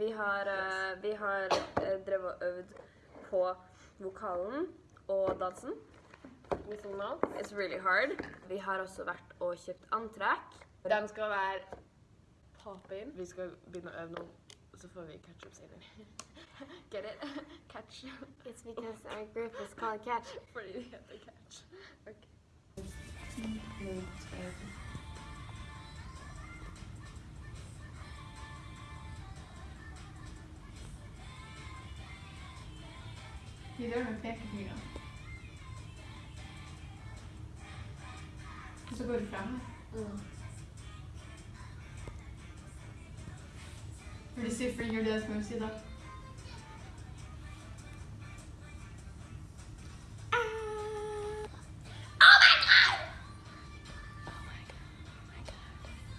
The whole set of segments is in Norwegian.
Vi har, eh, vi har eh, drevet og øvd på vokalen og dansen. It's really hard. Vi har også vært og kjøpt antrekk. Den skal være poppin. Vi skal begynne å øve nå, så får vi ketchup up senere. Get it? Catch. It's because our group is called Catch. Fordi det heter catch. Ok. Vi gjør med pekefingeren. Og så går du frem her. Vil du si finger dance moves i dag?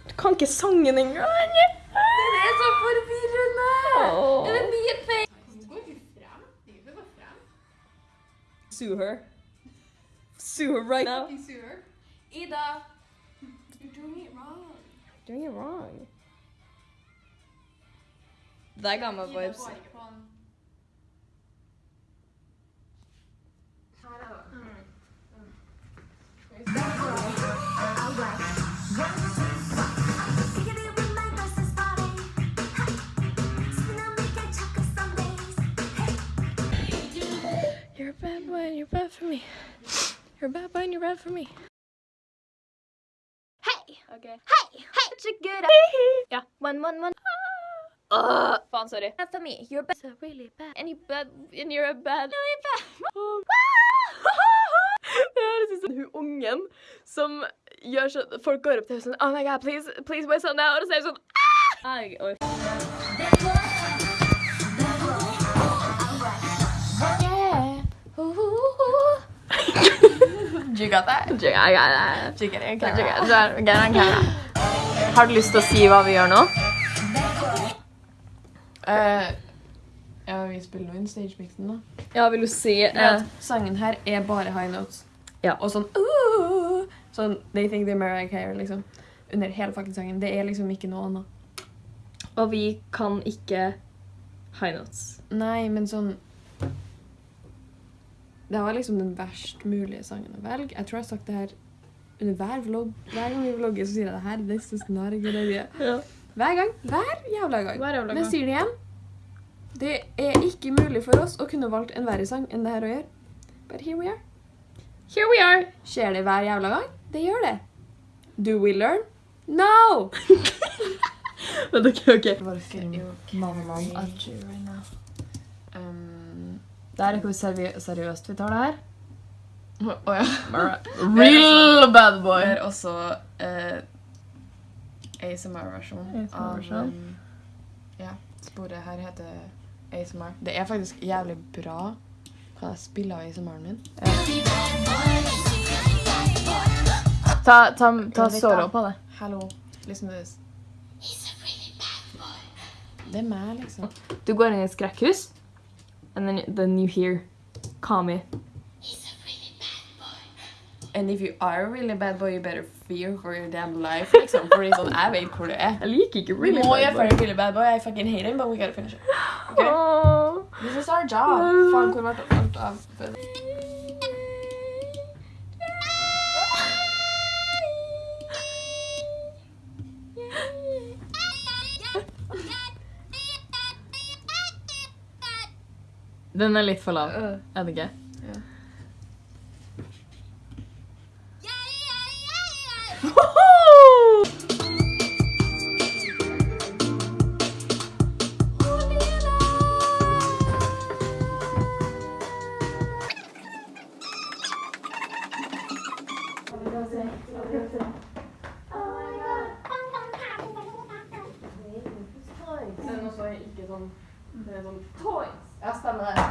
Du kan ikke sangen engang! Det er så forvirrende! Er Sue her. Sue her right now. Fucking sue her. Ida! You're doing it wrong. Doing it wrong. Det er gamma Ida vibes. And you're bad for me. You're a bad boy and you're bad for me. Hey! Okay. Hey! Hey! Such a good Yeah. One, one, one. Uh, faen, sorry. Bad for me. You're bad. So really bad. And, you bad, and you're a bad... Really bad. Det høres ut som hun ungen som gjør sånn Folk går opp til henne sånn Oh my god, please, please wear something now. Og så er hun sånn ah! You got that? I got that. You get it. Har du lyst til å si hva vi gjør nå? Uh, ja, vi spiller jo inn stagemixen, da. Ja, vil du si uh, Sangen her er bare high notes. Ja. Og sånn uh, Sånn They think they're Mariah Carey, liksom. Under hele fucking sangen. Det er liksom ikke noe annet. Og vi kan ikke high notes. Nei, men sånn Det var liksom den verst mulige sangen å velge. Jeg tror jeg har sagt det her under hver vlogg. Hver gang vi vlogger, så sier jeg det her. This is not a good idea. Ja. Hver gang. Hver jævla gang. Hver jævla gang. Men jeg sier det igjen. Det er ikke mulig for oss å kunne valgt en verre sang enn det her å gjøre. But here we are. Here we are. Skjer det hver jævla gang? Det gjør det. Do we learn? No! Men ok, ok. Bare film mamma at you right now. Um, det er ikke seri seriøst vi tar det her. Å ja. Real bad Det boy. er også uh, ASMR-versjon av um, Ja, sporet her heter ASMR. Det er faktisk jævlig bra. Kan jeg spille av ASMR-en min? Ta, ta, ta litt, solo på det. Hallo. listen to this. Det er meg, liksom. Du går inn i et skrekkhus, and then, then you hear Kami. And if you are a really bad boy, you better fear for your damn life, liksom. Fordi sånn, jeg vet hvor det er. Jeg liker ikke really må bad gjøre boy. ferdig really bad boy. I fucking hate him, but we gotta finish it. Okay? Åh. This is our job. Faen, hvor ble alt av? Den er litt for lav. Er det ikke? Ja. Den også ikke sånn Det er sånn toys. Ja, stemmer det.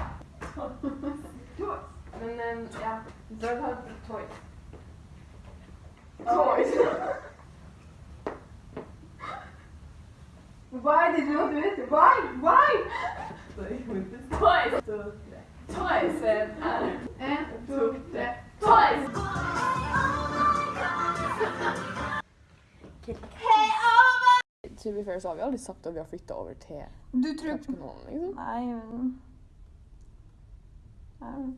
toys. Men um, ja, Doug har toys. Toys. Why did you not do it? Why? Why? Sorry, with this toys. To, tre. Toys. En, En, to, tre. Toys! To be fair så har vi aldri sagt at vi har flytta over til Du tror Catch-kanalen, liksom. Nei, men Nei.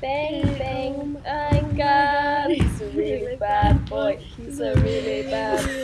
Bang, bang, I got he's a really bad boy. He's a really bad